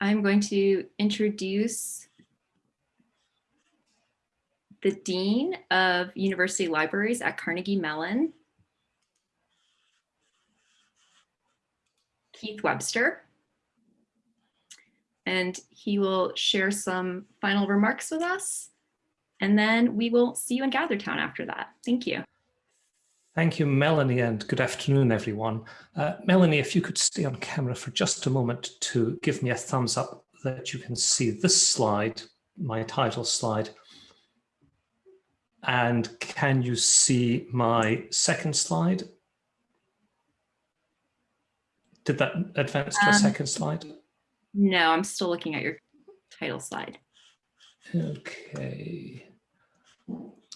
I'm going to introduce the Dean of University Libraries at Carnegie Mellon, Keith Webster. And he will share some final remarks with us. And then we will see you in Gathertown after that. Thank you. Thank you, Melanie, and good afternoon, everyone. Uh, Melanie, if you could stay on camera for just a moment to give me a thumbs up that you can see this slide, my title slide. And can you see my second slide? Did that advance to a um, second slide? No, I'm still looking at your title slide. Okay.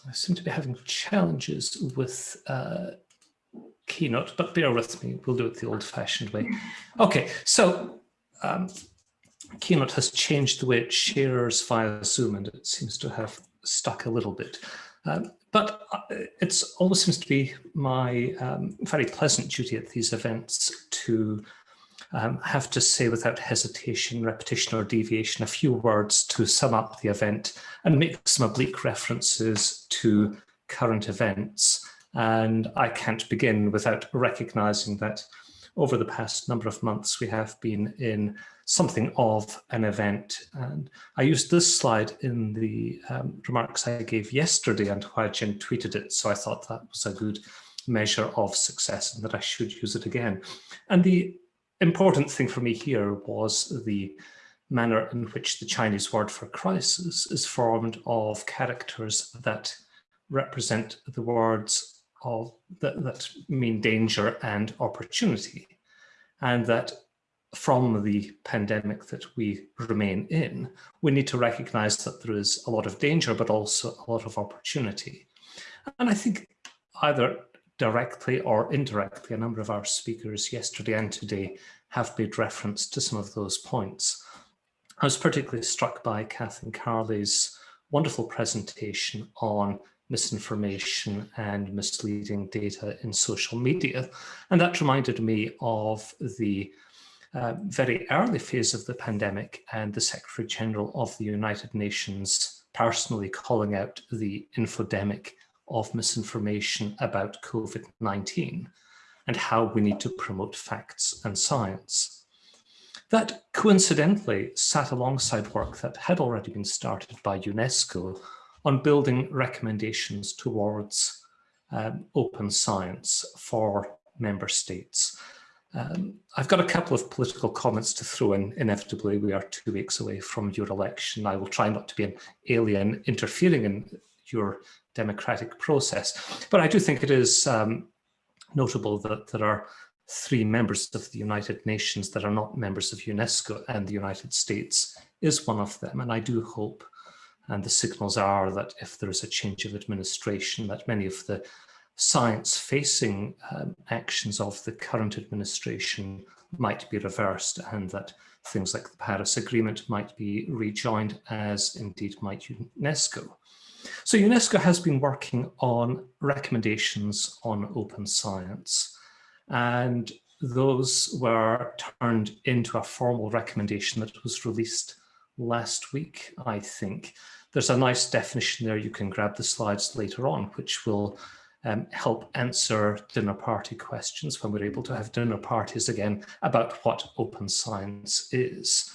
I seem to be having challenges with uh, Keynote, but bear with me. We'll do it the old-fashioned way. Okay, so um, Keynote has changed the way it shares via Zoom, and it seems to have stuck a little bit. Um, but uh, it always seems to be my um, very pleasant duty at these events to um, have to say without hesitation, repetition or deviation a few words to sum up the event and make some oblique references to current events. And I can't begin without recognizing that over the past number of months we have been in something of an event. And I used this slide in the um, remarks I gave yesterday and Jen tweeted it. So I thought that was a good measure of success and that I should use it again. And the important thing for me here was the manner in which the Chinese word for crisis is formed of characters that represent the words of that, that mean danger and opportunity. And that from the pandemic that we remain in, we need to recognize that there is a lot of danger, but also a lot of opportunity. And I think either directly or indirectly, a number of our speakers yesterday and today have made reference to some of those points. I was particularly struck by Kathleen Carley's wonderful presentation on misinformation and misleading data in social media. And that reminded me of the uh, very early phase of the pandemic and the Secretary General of the United Nations personally calling out the infodemic of misinformation about COVID-19 and how we need to promote facts and science. That coincidentally sat alongside work that had already been started by UNESCO on building recommendations towards um, open science for member states. Um, I've got a couple of political comments to throw in. Inevitably, we are two weeks away from your election. I will try not to be an alien interfering in your democratic process. But I do think it is um, notable that there are three members of the United Nations that are not members of UNESCO and the United States is one of them. And I do hope, and the signals are that if there is a change of administration, that many of the science-facing um, actions of the current administration might be reversed and that things like the Paris Agreement might be rejoined as indeed might UNESCO. So UNESCO has been working on recommendations on open science and those were turned into a formal recommendation that was released last week, I think. There's a nice definition there. You can grab the slides later on, which will um, help answer dinner party questions when we're able to have dinner parties again about what open science is.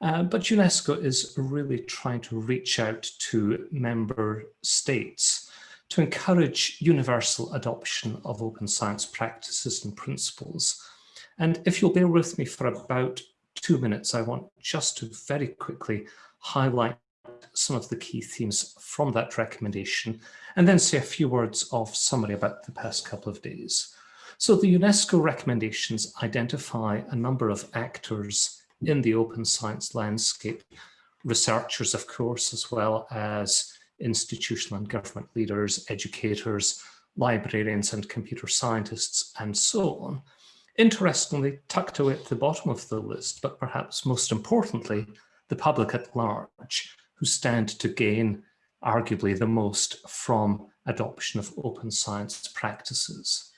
Uh, but UNESCO is really trying to reach out to member states to encourage universal adoption of open science practices and principles. And if you'll bear with me for about two minutes, I want just to very quickly highlight some of the key themes from that recommendation and then say a few words of summary about the past couple of days. So the UNESCO recommendations identify a number of actors in the open science landscape, researchers, of course, as well as institutional and government leaders, educators, librarians and computer scientists, and so on. Interestingly, tucked away at the bottom of the list, but perhaps most importantly, the public at large, who stand to gain arguably the most from adoption of open science practices.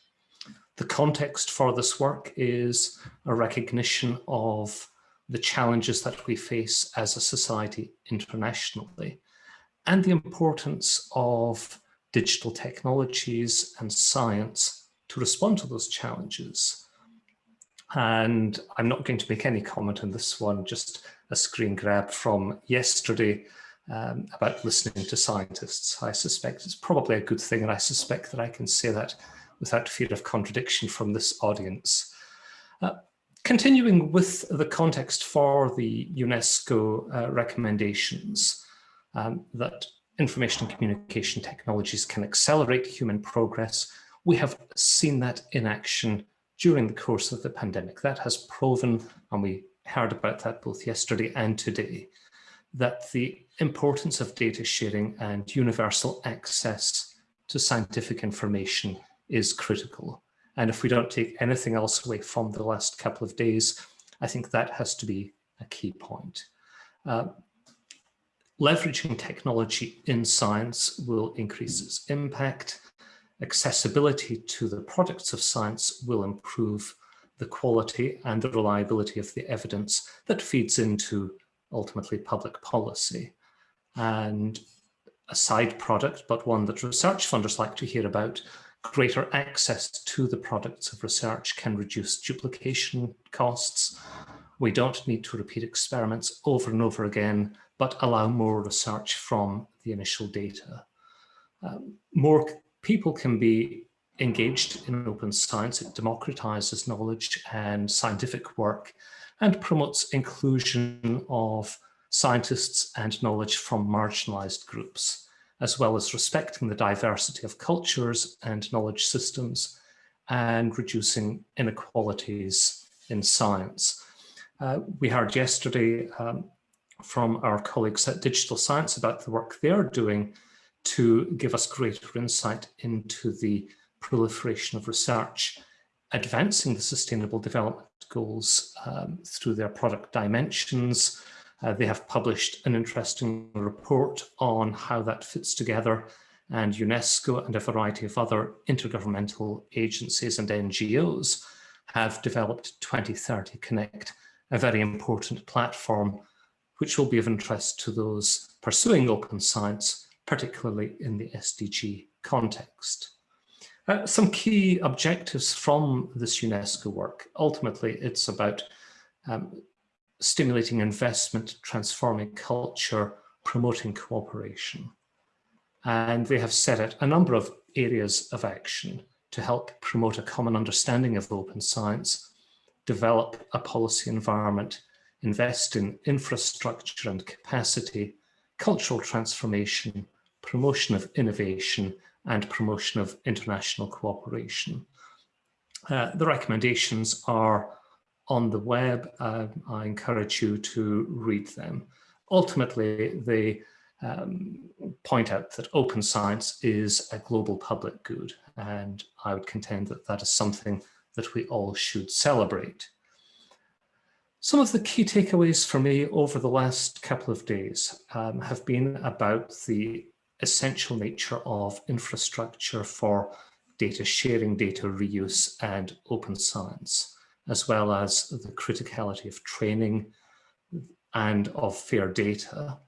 The context for this work is a recognition of the challenges that we face as a society internationally, and the importance of digital technologies and science to respond to those challenges. And I'm not going to make any comment on this one, just a screen grab from yesterday um, about listening to scientists. I suspect it's probably a good thing, and I suspect that I can say that without fear of contradiction from this audience. Uh, continuing with the context for the UNESCO uh, recommendations um, that information and communication technologies can accelerate human progress, we have seen that in action during the course of the pandemic. That has proven, and we heard about that both yesterday and today, that the importance of data sharing and universal access to scientific information is critical. And if we don't take anything else away from the last couple of days, I think that has to be a key point. Uh, leveraging technology in science will increase its impact. Accessibility to the products of science will improve the quality and the reliability of the evidence that feeds into ultimately public policy. And a side product, but one that research funders like to hear about, greater access to the products of research can reduce duplication costs. We don't need to repeat experiments over and over again, but allow more research from the initial data. Um, more people can be engaged in open science. It democratizes knowledge and scientific work and promotes inclusion of scientists and knowledge from marginalized groups, as well as respecting the diversity of cultures and knowledge systems and reducing inequalities in science. Uh, we heard yesterday um, from our colleagues at Digital Science about the work they're doing to give us greater insight into the proliferation of research, advancing the Sustainable Development Goals um, through their product dimensions, uh, they have published an interesting report on how that fits together and UNESCO and a variety of other intergovernmental agencies and NGOs have developed 2030 Connect, a very important platform which will be of interest to those pursuing open science, particularly in the SDG context. Uh, some key objectives from this UNESCO work. Ultimately, it's about um, stimulating investment, transforming culture, promoting cooperation. And they have set out a number of areas of action to help promote a common understanding of open science, develop a policy environment, invest in infrastructure and capacity, cultural transformation, promotion of innovation, and promotion of international cooperation. Uh, the recommendations are on the web. Uh, I encourage you to read them. Ultimately, they um, point out that open science is a global public good, and I would contend that that is something that we all should celebrate. Some of the key takeaways for me over the last couple of days um, have been about the essential nature of infrastructure for data sharing, data reuse, and open science as well as the criticality of training and of fair data,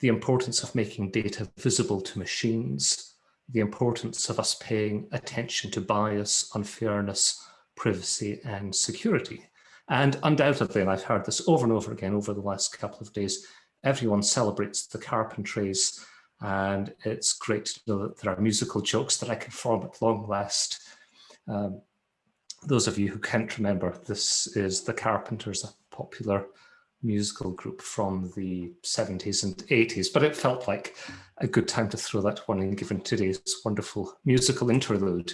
the importance of making data visible to machines, the importance of us paying attention to bias, unfairness, privacy and security. And undoubtedly, and I've heard this over and over again over the last couple of days, everyone celebrates the carpentries and it's great to know that there are musical jokes that I can form at long last. Um, those of you who can't remember, this is The Carpenters, a popular musical group from the 70s and 80s, but it felt like a good time to throw that one in given today's wonderful musical interlude.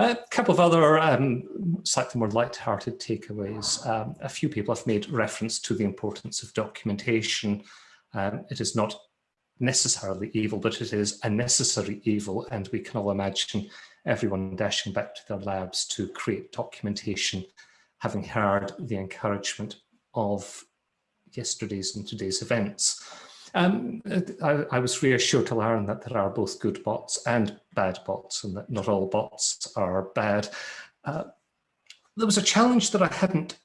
A couple of other um, slightly more light-hearted takeaways. Um, a few people have made reference to the importance of documentation. Um, it is not necessarily evil, but it is a necessary evil, and we can all imagine everyone dashing back to their labs to create documentation, having heard the encouragement of yesterday's and today's events. Um, I, I, was reassured to learn that there are both good bots and bad bots and that not all bots are bad. Uh, there was a challenge that I hadn't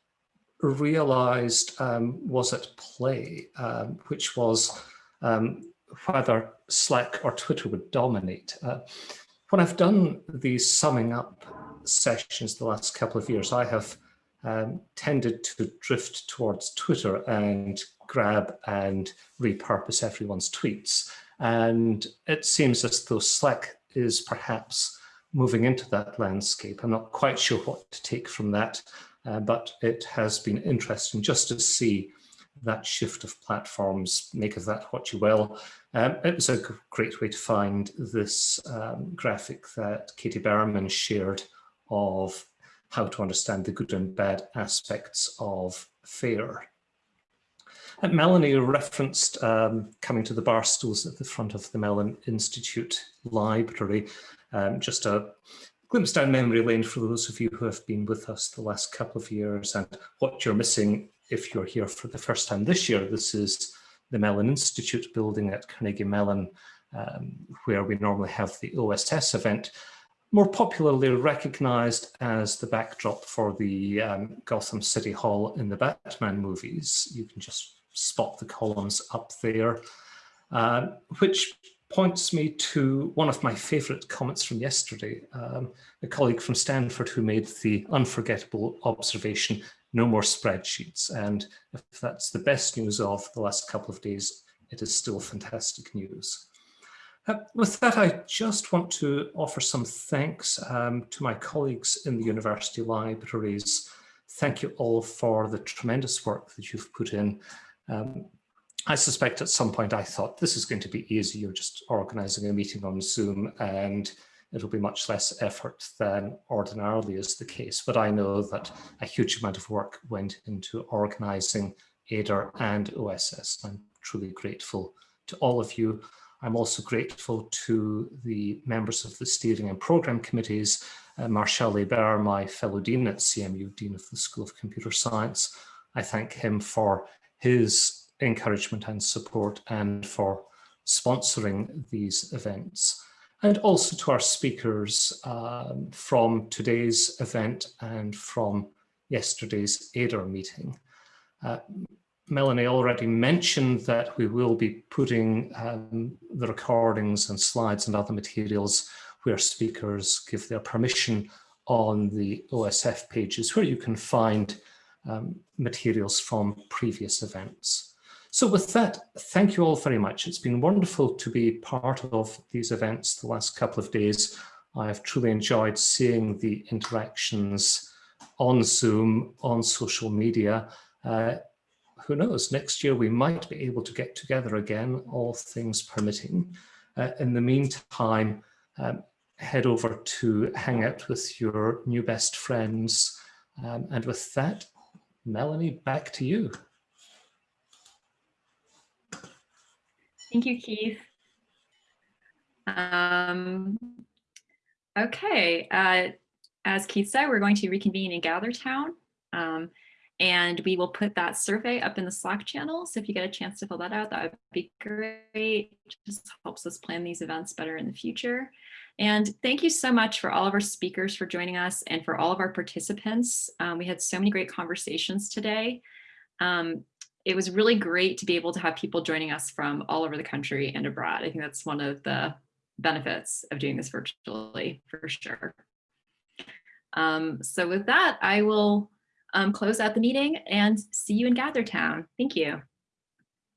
realized um, was at play, um, which was um, whether Slack or Twitter would dominate. Uh, when I've done these summing up sessions the last couple of years, I have um, tended to drift towards Twitter and grab and repurpose everyone's tweets. And it seems as though Slack is perhaps moving into that landscape. I'm not quite sure what to take from that, uh, but it has been interesting just to see that shift of platforms, make of that what you will. Um, it was a great way to find this um, graphic that Katie Berman shared of how to understand the good and bad aspects of FAIR. And Melanie referenced um, coming to the bar stools at the front of the Mellon Institute Library. Um, just a glimpse down memory lane for those of you who have been with us the last couple of years and what you're missing if you're here for the first time this year. This is the Mellon Institute building at Carnegie Mellon, um, where we normally have the OSS event more popularly recognized as the backdrop for the um, Gotham City Hall in the Batman movies. You can just spot the columns up there, uh, which points me to one of my favorite comments from yesterday, um, a colleague from Stanford who made the unforgettable observation, no more spreadsheets. And if that's the best news of the last couple of days, it is still fantastic news. Uh, with that, I just want to offer some thanks um, to my colleagues in the university libraries. Thank you all for the tremendous work that you've put in. Um, I suspect at some point I thought this is going to be easy. You're just organizing a meeting on Zoom and it'll be much less effort than ordinarily is the case. But I know that a huge amount of work went into organizing AIDR and OSS. I'm truly grateful to all of you. I'm also grateful to the members of the steering and program committees, uh, Martial Hebert, my fellow dean at CMU, Dean of the School of Computer Science. I thank him for his encouragement and support and for sponsoring these events. And also to our speakers um, from today's event and from yesterday's AIDR meeting. Uh, Melanie already mentioned that we will be putting um, the recordings and slides and other materials where speakers give their permission on the OSF pages where you can find um, materials from previous events. So with that, thank you all very much. It's been wonderful to be part of these events the last couple of days. I have truly enjoyed seeing the interactions on Zoom, on social media, uh, who knows, next year we might be able to get together again, all things permitting. Uh, in the meantime, um, head over to hang out with your new best friends. Um, and with that, Melanie, back to you. Thank you, Keith. Um, okay, uh, as Keith said, we're going to reconvene in GatherTown. Um, and we will put that survey up in the Slack channel. So if you get a chance to fill that out, that would be great. It just helps us plan these events better in the future. And thank you so much for all of our speakers for joining us and for all of our participants. Um, we had so many great conversations today. Um, it was really great to be able to have people joining us from all over the country and abroad. I think that's one of the benefits of doing this virtually for sure. Um, so with that, I will um, close out the meeting and see you in GatherTown. Thank you.